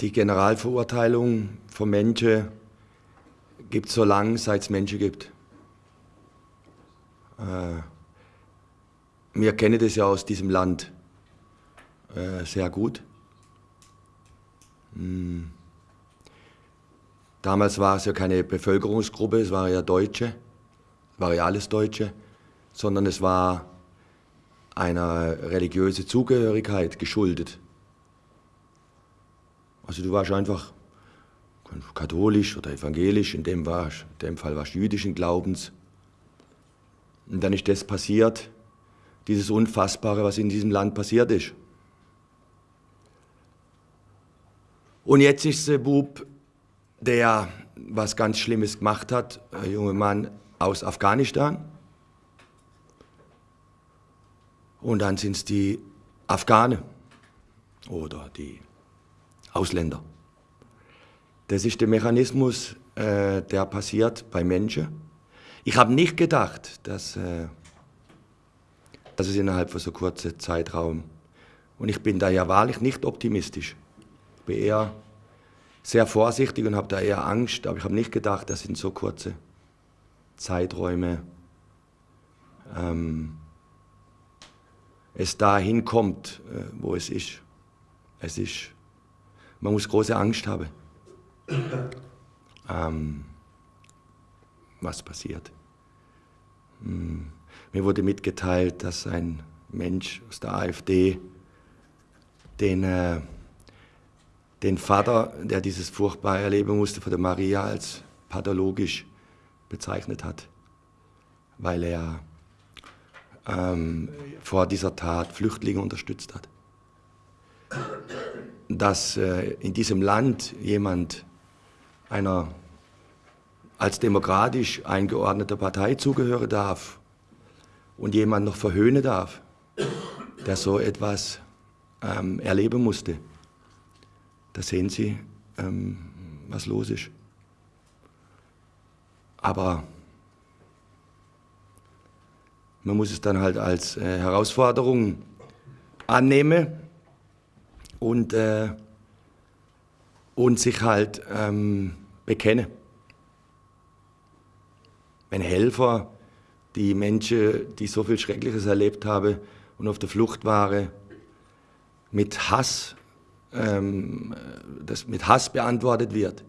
die Generalverurteilung von Menschen gibt es so lange, seit es Menschen gibt. Äh, wir kennen das ja aus diesem Land äh, sehr gut. Hm. Damals war es ja keine Bevölkerungsgruppe, es waren ja Deutsche, waren ja alles Deutsche, sondern es war einer religiöse Zugehörigkeit geschuldet. Also du warst einfach katholisch oder evangelisch, in dem, warst, in dem Fall warst du jüdischen Glaubens. Und dann ist das passiert, dieses Unfassbare, was in diesem Land passiert ist. Und jetzt ist der Bub, der was ganz Schlimmes gemacht hat, ein junger Mann aus Afghanistan. Und dann sind es die Afghanen oder die Ausländer. Das ist der Mechanismus, äh, der passiert bei Menschen. Ich habe nicht gedacht, dass, äh, dass es innerhalb von so kurzer Zeitraum, und ich bin da ja wahrlich nicht optimistisch, ich bin eher sehr vorsichtig und habe da eher Angst, aber ich habe nicht gedacht, dass in so kurze Zeiträume ähm, es dahin kommt, äh, wo es ist. Es ist, man muss große Angst haben, ähm, was passiert. Hm. Mir wurde mitgeteilt, dass ein Mensch aus der AfD den, äh, den Vater, der dieses furchtbar erleben musste, von der Maria als pathologisch bezeichnet hat, weil er ähm, vor dieser Tat Flüchtlinge unterstützt hat. Dass äh, in diesem Land jemand einer als demokratisch eingeordneter Partei zugehören darf und jemand noch verhöhnen darf, der so etwas ähm, erleben musste, da sehen Sie, ähm, was los ist. Aber man muss es dann halt als äh, Herausforderung annehmen und, äh, und sich halt ähm, bekennen. Wenn Helfer, die Menschen, die so viel Schreckliches erlebt haben und auf der Flucht waren, mit Hass, ähm, das mit Hass beantwortet wird,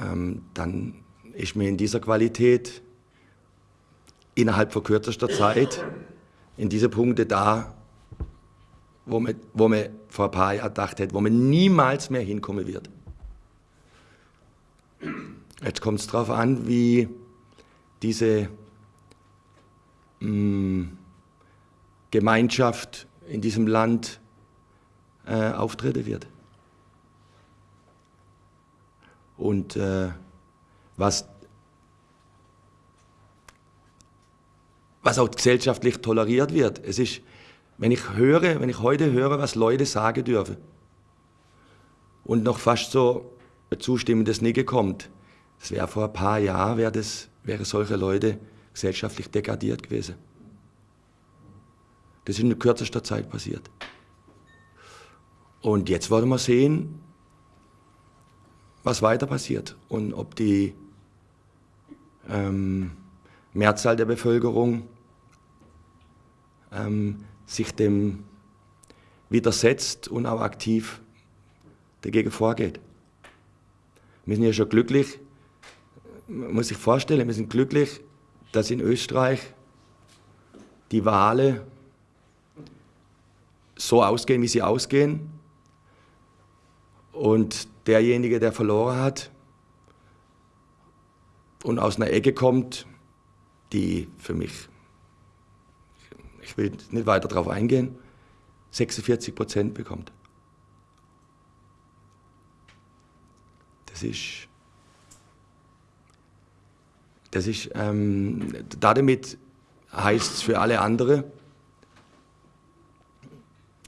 ähm, dann ist mir in dieser Qualität innerhalb von kürzester Zeit in diese Punkte da, wo man, wo man vor ein paar Jahren gedacht hätte, wo man niemals mehr hinkommen wird. Jetzt kommt es darauf an, wie diese mh, mm, Gemeinschaft in diesem Land äh, auftreten wird. Und äh, was was auch gesellschaftlich toleriert wird. Es ist, wenn ich höre, wenn ich heute höre, was Leute sagen dürfen und noch fast so zustimmendes Nicke kommt, das wäre vor ein paar Jahren, wäre das, wäre solche Leute gesellschaftlich degradiert gewesen. Das ist in kürzester Zeit passiert. Und jetzt wollen wir sehen, was weiter passiert und ob die ähm, Mehrzahl der Bevölkerung ähm, sich dem widersetzt und auch aktiv dagegen vorgeht. Wir sind ja schon glücklich, man muss sich vorstellen, wir sind glücklich, dass in Österreich die Wahlen so ausgehen, wie sie ausgehen. Und derjenige, der verloren hat und aus einer Ecke kommt, die für mich, ich will nicht weiter darauf eingehen, 46 Prozent bekommt. Das ist, das ist, ähm, damit heißt es für alle anderen,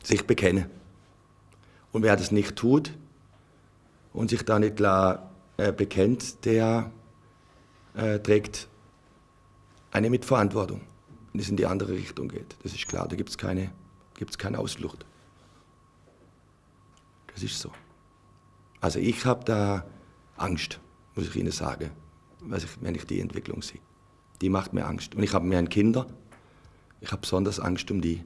sich bekennen. Und wer das nicht tut und sich da nicht klar äh, bekennt, der äh, trägt eine Mitverantwortung, wenn es in die andere Richtung geht. Das ist klar, da gibt es keine, gibt's keine Ausflucht. Das ist so. Also ich habe da Angst, muss ich Ihnen sagen, wenn ich die Entwicklung sehe. Die macht mir Angst. Und ich habe ein Kinder, ich habe besonders Angst um die.